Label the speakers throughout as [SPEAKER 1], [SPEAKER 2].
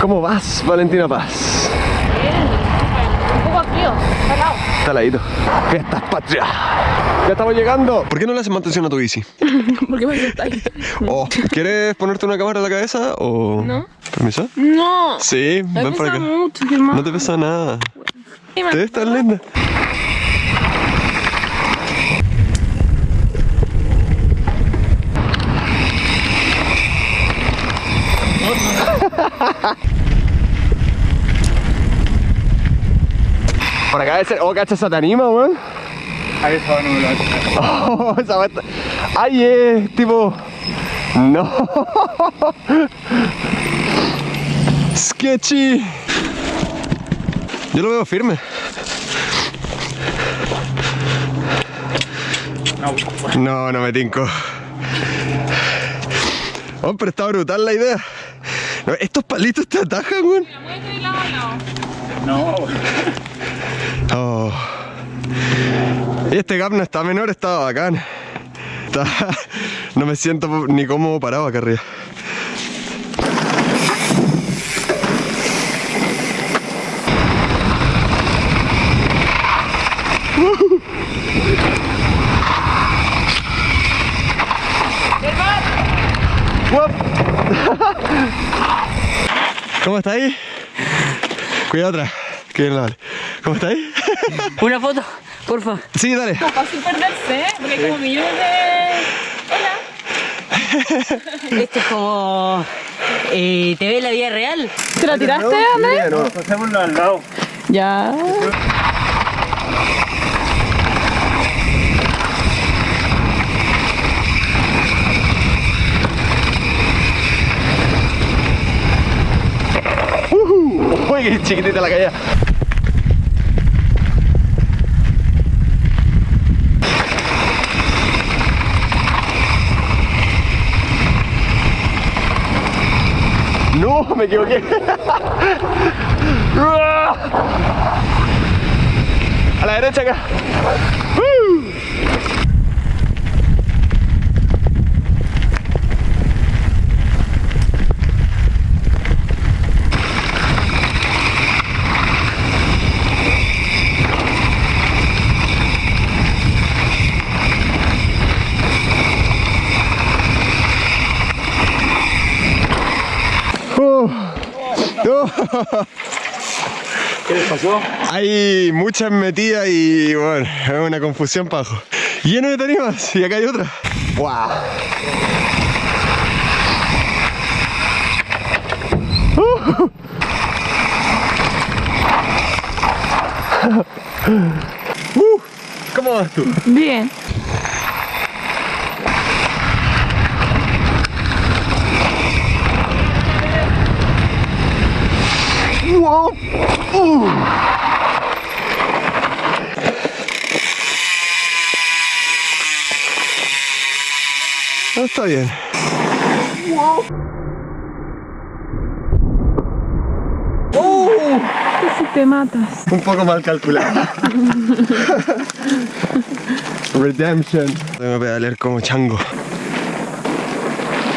[SPEAKER 1] ¿Cómo vas, Valentina Paz?
[SPEAKER 2] Bien, un poco frío, está helado.
[SPEAKER 1] Está ladito. Fiestas patria. Ya estamos llegando. ¿Por qué no le haces mantención a tu bici?
[SPEAKER 2] ¿Por qué me ahí?
[SPEAKER 1] Oh, ¿Quieres ponerte una cámara en la cabeza o...?
[SPEAKER 2] No.
[SPEAKER 1] ¿Permiso?
[SPEAKER 2] No.
[SPEAKER 1] Sí,
[SPEAKER 2] Me
[SPEAKER 1] ven para acá.
[SPEAKER 2] mucho.
[SPEAKER 1] No te pesa nada.
[SPEAKER 2] Me-
[SPEAKER 1] Te ves tan linda. Por acá debe ser. Oh, cacha, esa te anima, weón.
[SPEAKER 3] Ahí lo hace.
[SPEAKER 1] Oh, esa está- Ay, es tipo. No. Sketchy. Yo lo veo firme. No, no me tinco. Pero está brutal la idea. Estos palitos te atajan, weón.
[SPEAKER 3] No,
[SPEAKER 1] Oh. Y este gap no está menor, está bacán. Está- No me siento ni cómodo parado acá arriba. ¿Cómo está ahí? Cuidado atrás. Que bien la vale. ¿Cómo está ahí?
[SPEAKER 4] Una foto, porfa.
[SPEAKER 1] Sí, dale.
[SPEAKER 2] Fácil perderse, ¿eh? Porque hay como millones de... Hola.
[SPEAKER 4] Esto es como. Eh, ¿Te ves la vida real?
[SPEAKER 2] ¿Te la tiraste, Andrés?
[SPEAKER 1] No.
[SPEAKER 3] al lado.
[SPEAKER 2] Ya.
[SPEAKER 1] Uy, qué chiquitita la caída. No, me equivoqué. A la derecha acá. ¡Uh! Oh. Oh.
[SPEAKER 3] ¿Qué les pasó?
[SPEAKER 1] Hay muchas metidas y bueno, es una confusión para abajo. Lleno de tarimas y acá hay otra. ¡Wow! Uh. Uh, ¿Cómo vas tú?
[SPEAKER 2] Bien.
[SPEAKER 1] Wow. Uh. No, está bien.
[SPEAKER 2] Si te matas.
[SPEAKER 1] Un poco mal calculado. Redemption. Tengo que pedalear como chango.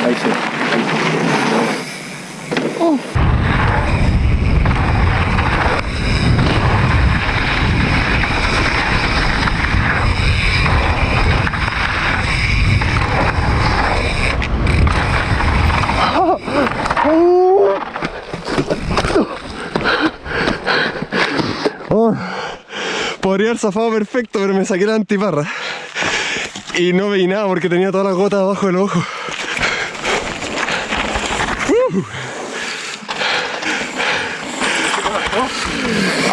[SPEAKER 3] Ahí sí.
[SPEAKER 1] Haber zafado perfecto, pero me saqué la antiparra. Y no veí nada porque tenía todas las gotas abajo del ojo. Uh.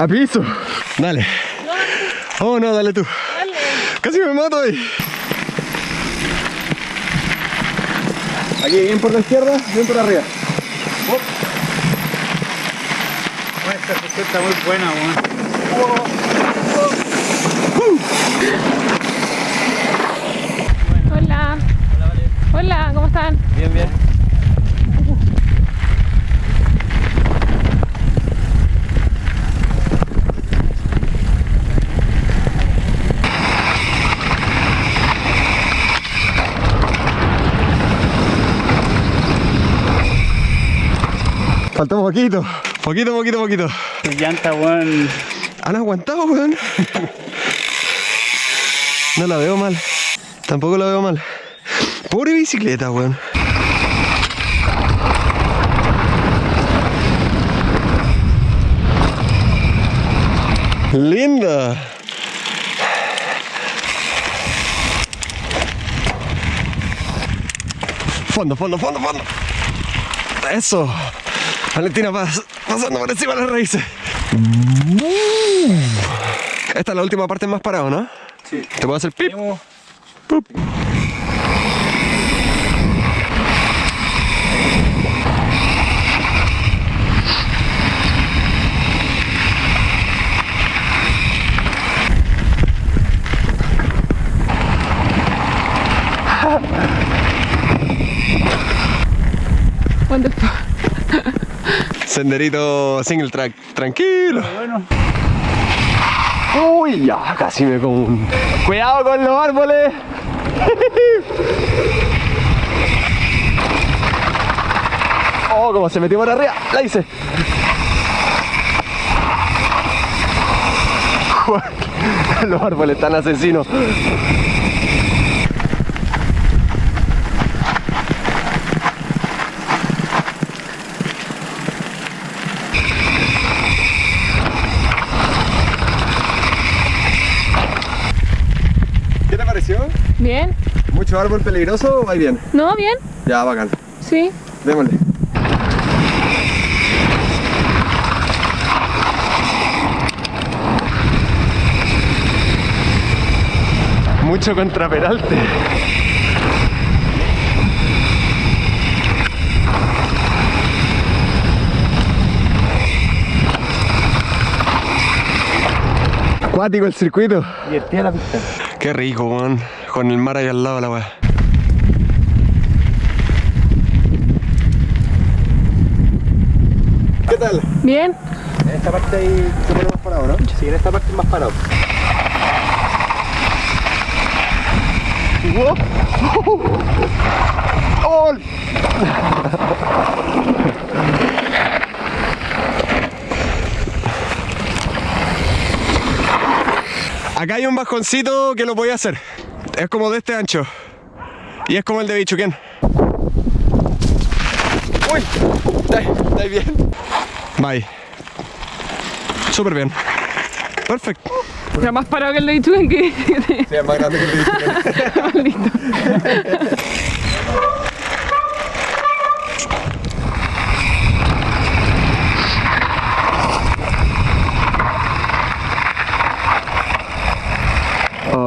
[SPEAKER 1] A piso. Dale. Oh, no, dale tú. Casi me mato ahí. Aquí, bien por la izquierda, bien por arriba.
[SPEAKER 3] Bueno, esta está muy buena, weón.
[SPEAKER 2] Hola. Hola, ¿cómo están?
[SPEAKER 1] Bien, bien. Faltó poquito. Poquito, poquito, poquito.
[SPEAKER 3] Tus llantas, weón.
[SPEAKER 1] ¿Han aguantado, weón? No la veo mal. Tampoco la veo mal. Pobre bicicleta, weón. Linda. Fondo, fondo, fondo, fondo. Eso. Valentina pas- pasando por encima de las raíces. Esta es la última parte más parado, ¿no?
[SPEAKER 3] Sí.
[SPEAKER 1] Te puedo hacer pip.
[SPEAKER 3] Tenemos-
[SPEAKER 1] Senderito single track. Tranquilo.
[SPEAKER 3] Bueno,
[SPEAKER 1] Uy, ya casi me como un... Cuidado con los árboles. Oh, como se metió por arriba. La hice. Los árboles están asesinos. ¿Qué te pareció?
[SPEAKER 2] ¿Bien?
[SPEAKER 1] ¿Mucho árbol peligroso o va bien?
[SPEAKER 2] ¿No? ¿Bien?
[SPEAKER 1] Ya, bacán.
[SPEAKER 2] Sí.
[SPEAKER 1] Démosle. Mucho contra Peralte. Acuático el circuito.
[SPEAKER 3] divertida la pista.
[SPEAKER 1] Qué rico, weón. Con el mar ahí al lado la weá. ¿Qué tal?
[SPEAKER 2] ¿Bien?
[SPEAKER 1] En esta parte ahí se pone más parado, ¿no?
[SPEAKER 3] Sí, en esta parte es más parado.
[SPEAKER 1] ¡Oh! Acá hay un bajoncito que lo voy a hacer. Es como de este ancho. Y es como el de Bichuquén. Uy, ¿estáis bien? Bye. Súper bien. Perfecto.
[SPEAKER 2] Era más parado que el de Ichugen que...
[SPEAKER 1] Sí, es más grande que el de Bichuquén.
[SPEAKER 2] Maldito.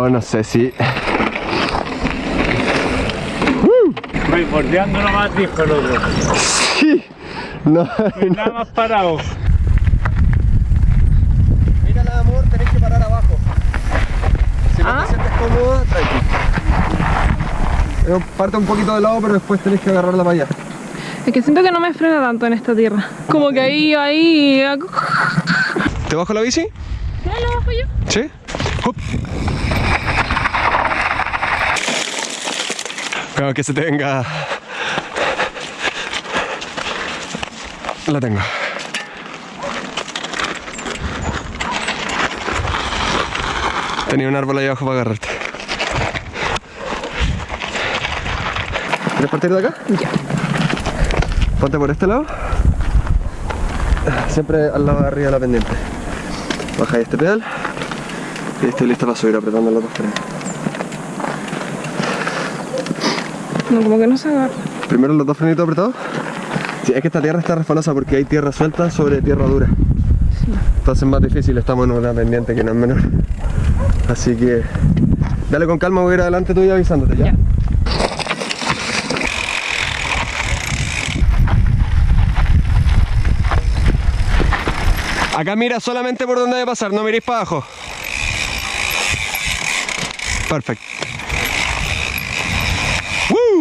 [SPEAKER 1] No sé si...
[SPEAKER 3] Voy bordeando nomás, dijo el otro.
[SPEAKER 1] Sí. No,
[SPEAKER 3] No, nada más parado.
[SPEAKER 1] Mira, amor, tenés que parar abajo. Si no
[SPEAKER 2] Ah.
[SPEAKER 1] te sientes cómodo, tranqui. Parte un poquito de lado, pero después tenés que agarrarla para allá.
[SPEAKER 2] Es que siento que no me frena tanto en esta tierra. Como que ahí, ahí...
[SPEAKER 1] ¿Te bajo la bici?
[SPEAKER 2] Ya lo bajo yo.
[SPEAKER 1] ¿Sí? Hup. Cuidado que se te venga... La tengo. Tenía un árbol ahí abajo para agarrarte. ¿Quieres partir de acá?
[SPEAKER 2] Ya.
[SPEAKER 1] Ponte por este lado. Siempre al lado de arriba de la pendiente. Baja este pedal. Y estoy lista para subir apretando los dos frenos.
[SPEAKER 2] No, como que no se agarra.
[SPEAKER 1] Primero los dos frenitos apretados. Sí, es que esta tierra está resbalosa porque hay tierra suelta sobre tierra dura. Entonces es más difícil, estamos en una pendiente que no es menor. Así que dale con calma, voy a ir adelante tú y avisándote ya.
[SPEAKER 2] Ya.
[SPEAKER 1] Acá mira solamente por donde debe pasar, no miréis para abajo. Perfecto.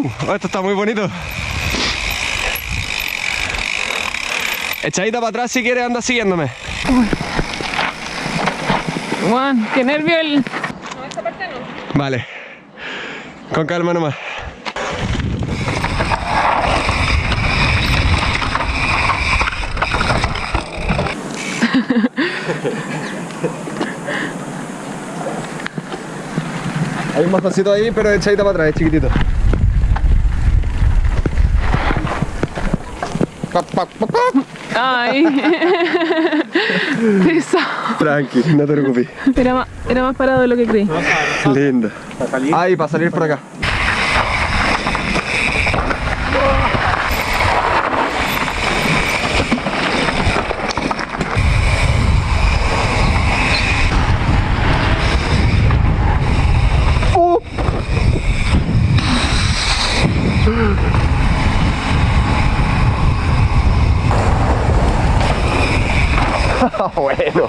[SPEAKER 1] Oh, esto está muy bonito. Echadita para atrás si quieres, anda siguiéndome.
[SPEAKER 2] Juan, qué nervio el...
[SPEAKER 1] Vale. Con calma nomás. Hay un bastoncito ahí, pero echadita para atrás, es chiquitito.
[SPEAKER 2] Ay.
[SPEAKER 1] Tranqui, no te preocupes.
[SPEAKER 2] Era más, era más parado de lo que creí.
[SPEAKER 1] Linda.
[SPEAKER 3] Para salir.
[SPEAKER 1] Ahí, para salir por acá. Bueno.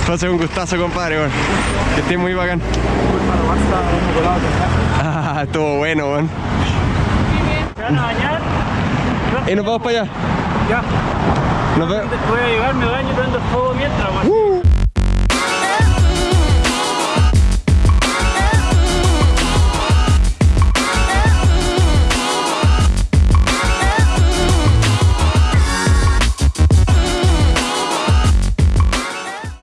[SPEAKER 1] Entonces un gustazo compadre, weón. Que esté muy bacán. Ah, estuvo bueno, weón.
[SPEAKER 3] ¿Te van a bañar?
[SPEAKER 1] Y nos vamos para allá.
[SPEAKER 3] Ya.
[SPEAKER 1] Nos vemos.
[SPEAKER 3] Voy a llegar, me baño y prendo el